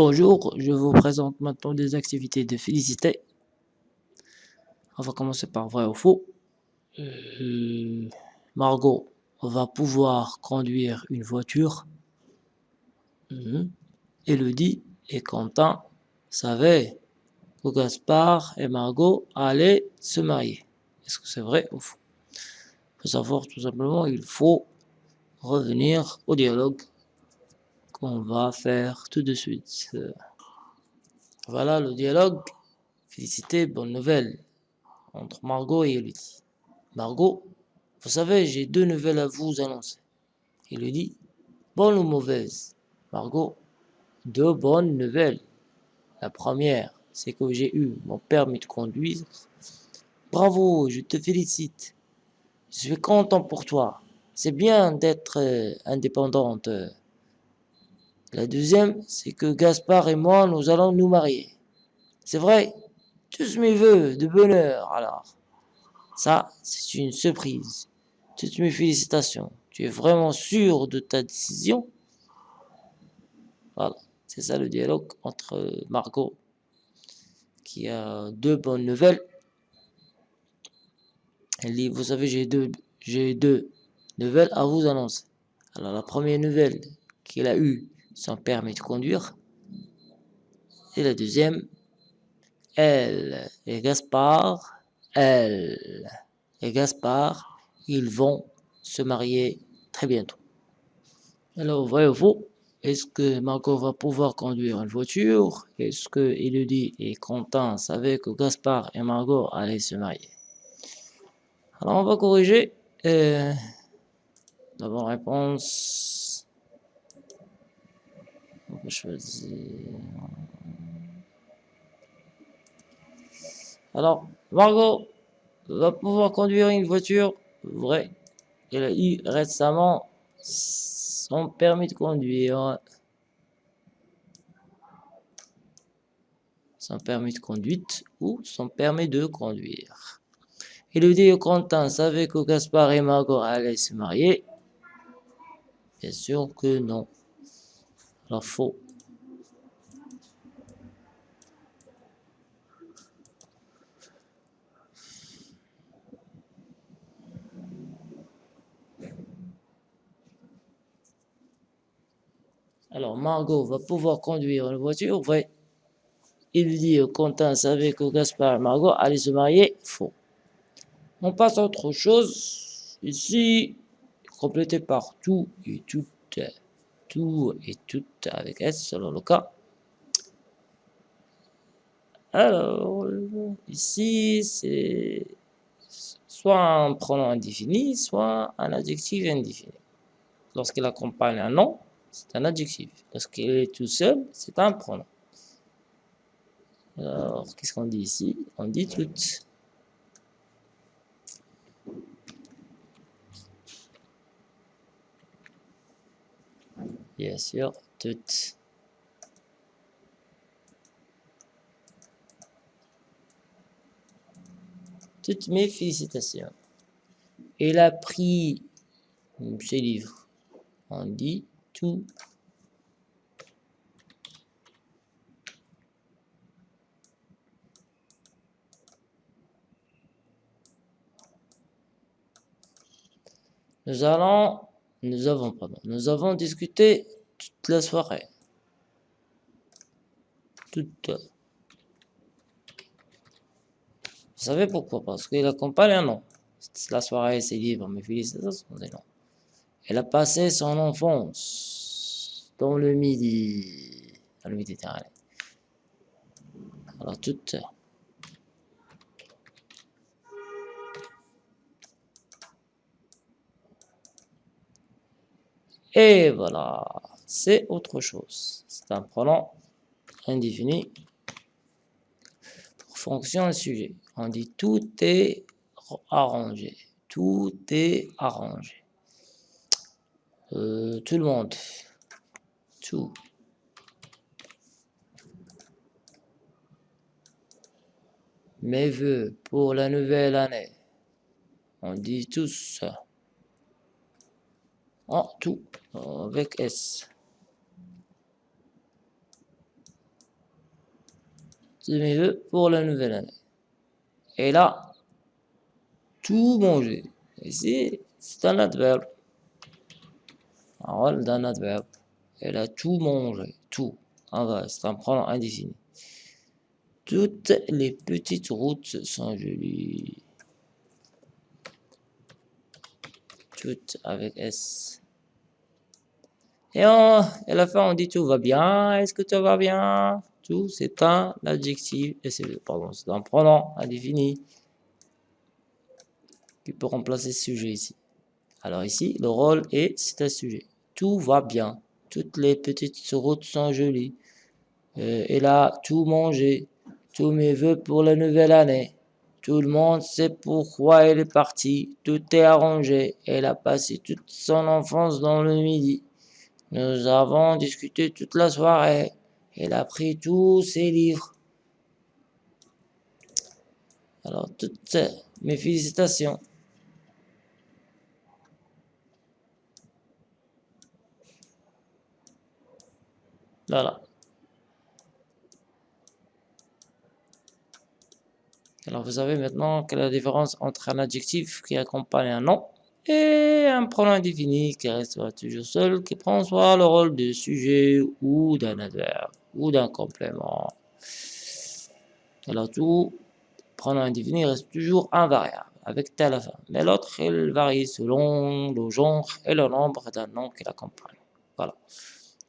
Bonjour, je vous présente maintenant des activités de félicité. On va commencer par vrai ou faux. Euh, Margot va pouvoir conduire une voiture. Mhm. Elodie et Quentin savaient que Gaspard et Margot allaient se marier. Est-ce que c'est vrai ou faux? Pour savoir tout simplement, il faut revenir au dialogue qu'on va faire tout de suite. Voilà le dialogue. Félicité, bonne nouvelle entre Margot et Elodie. Margot, vous savez, j'ai deux nouvelles à vous annoncer. Elodie, bonne ou mauvaise? Margot, deux bonnes nouvelles. La première, c'est que j'ai eu mon permis de conduire. Bravo, je te félicite. Je suis content pour toi. C'est bien d'être euh, indépendante. La deuxième, c'est que Gaspard et moi, nous allons nous marier. C'est vrai? Tous mes voeux de bonheur, alors. Ça, c'est une surprise. Toutes mes félicitations. Tu es vraiment sûr de ta décision? Voilà, c'est ça le dialogue entre Margot, qui a deux bonnes nouvelles. Elle dit, vous savez, j'ai deux, j'ai deux nouvelles à vous annoncer. Alors la première nouvelle qu'il a eue, son permis de conduire. Et la deuxième, elle et Gaspard, elle et Gaspard, ils vont se marier très bientôt. Alors, vrai ou Est-ce que Margot va pouvoir conduire une voiture? Est-ce que Elodie et Quentin savaient que Gaspard et Margot allaient se marier? Alors, on va corriger. Euh, D'abord, réponse. Choisir. Alors, Margot va pouvoir conduire une voiture. Vrai. Elle a eu récemment son permis de conduire. Son permis de conduite ou son permis de conduire. Elodie et Quentin savaient que Gaspard et Margot allaient se marier? Bien sûr que non. Alors faux. Alors Margot va pouvoir conduire une voiture, vrai. Il dit Quentin savait que Gaspard et Margot allaient se marier, faux. On passe à autre chose. Ici, complété par tout et tout, tout et tout avec S selon le cas. Alors, ici, c'est soit un pronom indéfini, soit un adjectif indéfini. Lorsqu'il accompagne un nom, c'est un adjectif. Lorsqu'il est tout seul, c'est un pronom. Alors, qu'est-ce qu'on dit ici? On dit tout. Bien sûr, toutes. Toutes mes félicitations. Il a pris ses livres. On dit tout. Nous allons nous avons, pardon, nous avons discuté toute la soirée. Toute. Vous savez pourquoi? Parce qu'il accompagne un nom. La soirée, c'est libre, mais félicitations des noms. Elle a passé son enfance dans le midi, dans le Méditerranée. Alors, toute. Et voilà, c'est autre chose. C'est un pronom indéfini pour fonction et sujet. On dit tout est arrangé. Tout est arrangé. Euh, tout le monde. Tout. Mes voeux pour la nouvelle année. On dit tous. En tout avec S. tous mes voeux pour la nouvelle année. Elle a tout mangé. Ici, c'est un adverbe. Un rôle d'un adverbe. Elle a tout mangé. Tout. C'est un pronom indéfini. Toutes les petites routes sont jolies. Toutes avec S. Et, on, à la fin, on dit tout va bien. Est-ce que tout va bien? Tout, c'est un adjectif. Pardon, c'est un pronom indéfini qui peut remplacer ce sujet ici. Alors ici, le rôle est c'est un sujet. Tout va bien. Toutes les petites routes sont jolies. Euh, elle a tout mangé tous mes voeux pour la nouvelle année. Tout le monde sait pourquoi elle est partie. Tout est arrangé. Elle a passé toute son enfance dans le midi. Nous avons discuté toute la soirée. Elle a pris tous ses livres. Alors, toutes mes félicitations. Voilà. Alors vous savez maintenant quelle est la différence entre un adjectif qui accompagne un nom et un pronom indéfini qui reste toujours seul, qui prend soit le rôle de sujet ou d'un adverbe ou d'un complément. Alors tout pronom indéfini reste toujours invariable avec tel à fin, mais l'autre il varie selon le genre et le nombre d'un nom qui l'accompagne. Voilà.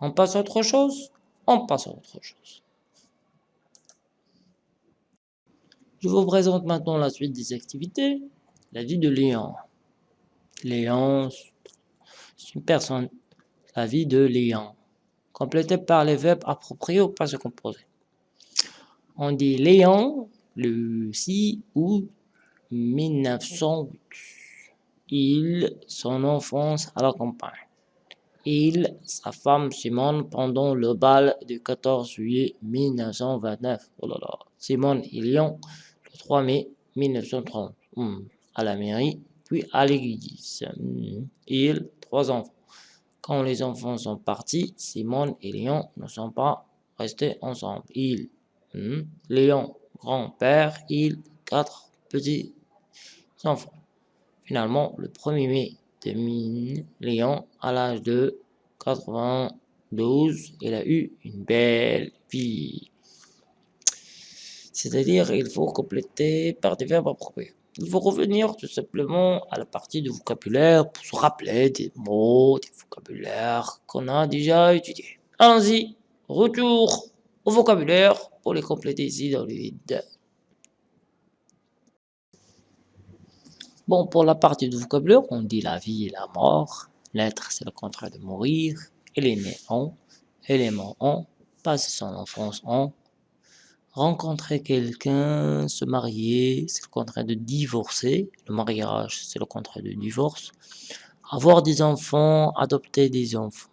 On passe à autre chose? On passe à autre chose. Je vous présente maintenant la suite des activités. La vie de Léon. Léon, c'est une personne. La vie de Léon. Complété par les verbes appropriés au passé composé. On dit Léon le 6 août 1908. Il, son enfance à la campagne. Il, sa femme Simone pendant le bal du 14 juillet 1929. Oh là là. Simone et Léon 3 mai 1930, hmm. à la mairie, puis à l'église. Hmm. Il, trois enfants. Quand les enfants sont partis, Simone et Léon ne sont pas restés ensemble. Il, hmm. Léon, grand-père, il, quatre petits enfants. Finalement, le 1er mai 2000, Léon, à l'âge de 92, il a eu une belle vie. C'est-à-dire, il faut compléter par des verbes appropriés. Il faut revenir tout simplement à la partie du vocabulaire pour se rappeler des mots, des vocabulaires qu'on a déjà étudiés. Allons-y, retour au vocabulaire pour les compléter ici dans le. Bon, pour la partie du vocabulaire, on dit la vie et la mort. L'être, c'est le contraire de mourir. Il est élément en, passe son enfance en, rencontrer quelqu'un, se marier, c'est le contraire de divorcer. Le mariage, c'est le contraire de divorce. Avoir des enfants, adopter des enfants.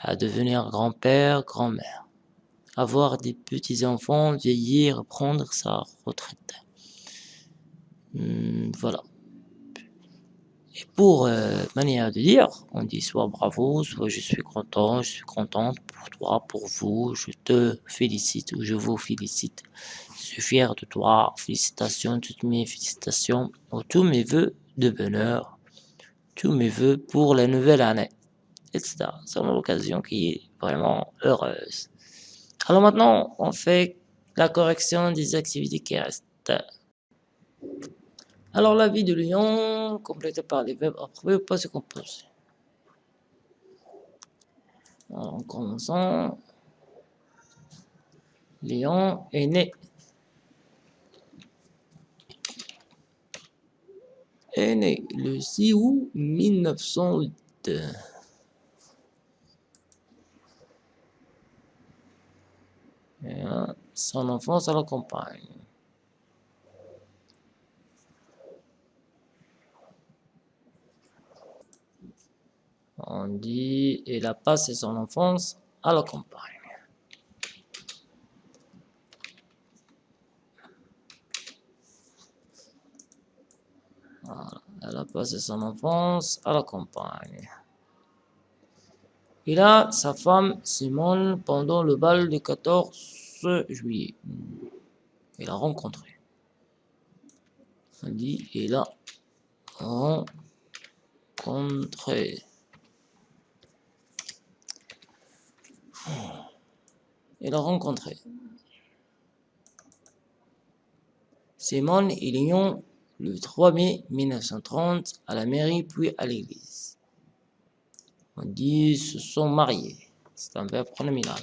À devenir grand-père, grand-mère. Avoir des petits-enfants, vieillir, prendre sa retraite. Hmm, voilà. Pour euh, manière de dire, on dit soit bravo, soit je suis content, je suis contente pour toi, pour vous, je te félicite ou je vous félicite. Je suis fier de toi, félicitations, toutes mes félicitations, ou tous mes voeux de bonheur, tous mes voeux pour la nouvelle année, etc. C'est une occasion qui est vraiment heureuse. Alors maintenant, on fait la correction des activités qui restent. Alors la vie de Léon, complétée par les verbes approuvés ou pas se compose. Alors, en commençant, Léon est né. Est né le 6 août 1908. Et, son enfance à la campagne. On dit, il a passé son enfance à la campagne. Elle a passé son enfance à la campagne. Il a sa femme Simone pendant le bal du 14 juillet. Il a rencontré. On dit il a rencontré. Il a rencontré. Simone et Lyon le 3 mai 1930 à la mairie puis à l'église. On dit se sont mariés. C'est un verbe pronominal.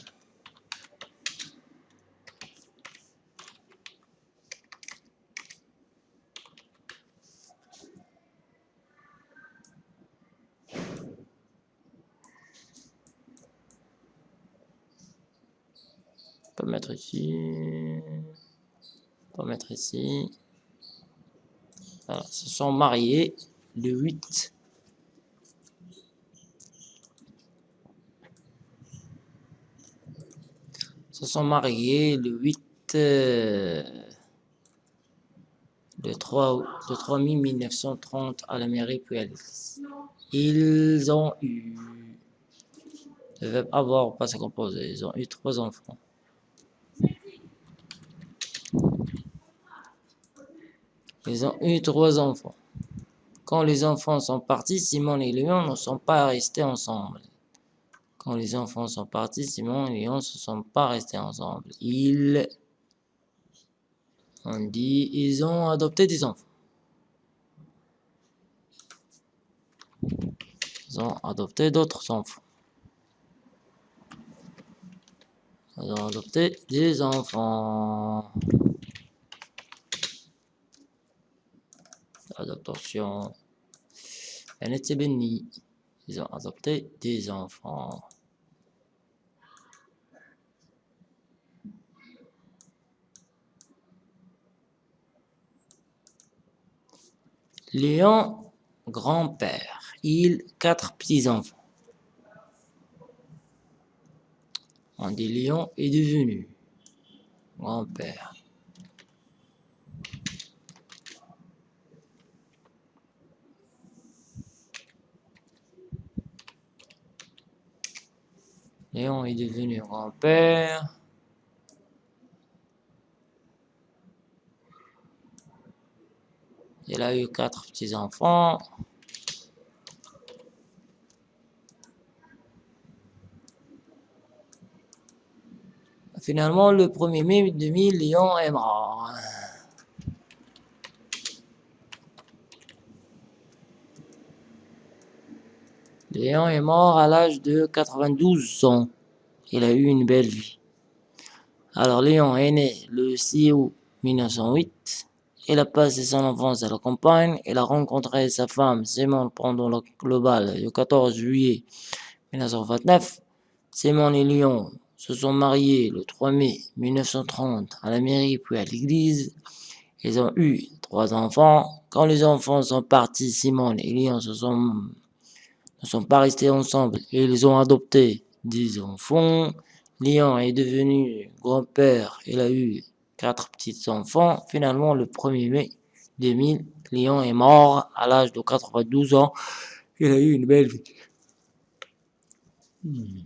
On peut mettre ici. On peut mettre ici. Voilà, se sont mariés le 8 se sont mariés le 8 euh, le 3 le 3 mai 1930 à la mairie puis. Ils ont eu le verbe avoir passé composé. Ils ont eu trois enfants. Ils ont eu trois enfants. Quand les enfants sont partis, Simon et Léon ne sont pas restés ensemble. Quand les enfants sont partis, Simon et Léon ne sont pas restés ensemble. Ils, on dit, ils ont adopté des enfants. Ils ont adopté d'autres enfants. Ils ont adopté des enfants. Elle était bénie. Ils ont adopté des enfants. Léon, grand-père. Il, quatre petits-enfants. On dit Léon est devenu grand-père. Léon est devenu grand-père. Il a eu quatre petits-enfants. Finalement, le 1er mai 2000, Léon est mort. Léon est mort à l'âge de 92 ans. Il a eu une belle vie. Alors Léon est né le 6 août 1908. Il a passé son enfance à la campagne. Il a rencontré sa femme Simone pendant le global le 14 juillet 1929. Simone et Léon se sont mariés le 3 mai 1930 à la mairie puis à l'église. Ils ont eu trois enfants. Quand les enfants sont partis, Simone et Léon se sont, ne sont pas restés ensemble et ils ont adopté des enfants. Léon est devenu grand-père. Il a eu quatre petits-enfants. Finalement, le 1er mai 2000, Léon est mort à l'âge de 92 ans. Il a eu une belle vie. Hmm.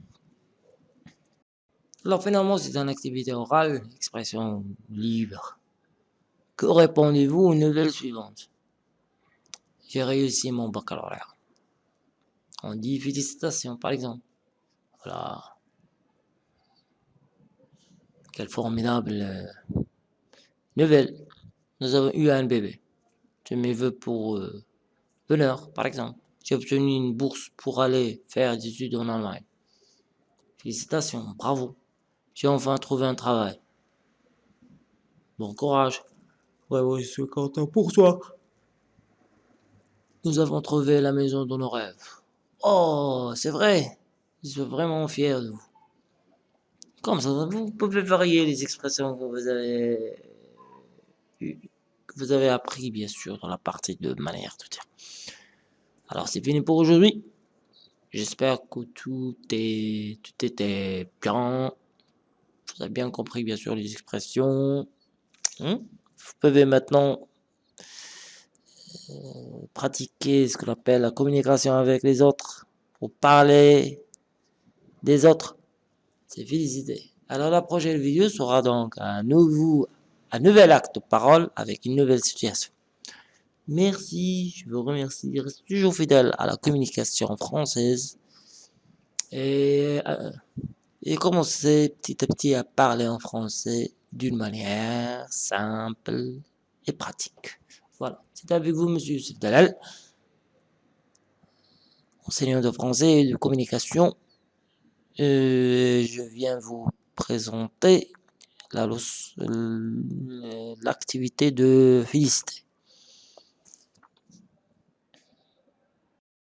Alors finalement, c'est une activité orale, expression libre. Que répondez-vous aux nouvelles suivantes? J'ai réussi mon baccalauréat. On dit félicitations, par exemple. Voilà. Quelle formidable euh, nouvelle. Nous avons eu un bébé. Je mes voeux pour euh, bonheur, par exemple. J'ai obtenu une bourse pour aller faire des études en Allemagne. Félicitations, bravo. J'ai enfin trouvé un travail. Bon courage. Ouais, ouais, je suis content pour toi. Nous avons trouvé la maison de nos rêves. Oh, c'est vrai. Je suis vraiment fier de vous. Comme ça, vous pouvez varier les expressions que vous avez que vous avez appris, bien sûr, dans la partie de manière de dire. Alors, c'est fini pour aujourd'hui. J'espère que tout, est, tout était bien. Vous avez bien compris, bien sûr, les expressions. Hein? Vous pouvez maintenant pratiquer ce qu'on appelle la communication avec les autres pour parler des autres c'est féliciter. Alors la prochaine vidéo sera donc un nouveau, un nouvel acte de parole avec une nouvelle situation. Merci, je vous remercie. Reste toujours fidèle à la communication française. Et, euh, et commencez petit à petit à parler en français d'une manière simple et pratique. Voilà, c'est avec vous, monsieur Youssef Dalal, enseignant de français et de communication. Euh, je viens vous présenter l'activité de félicité.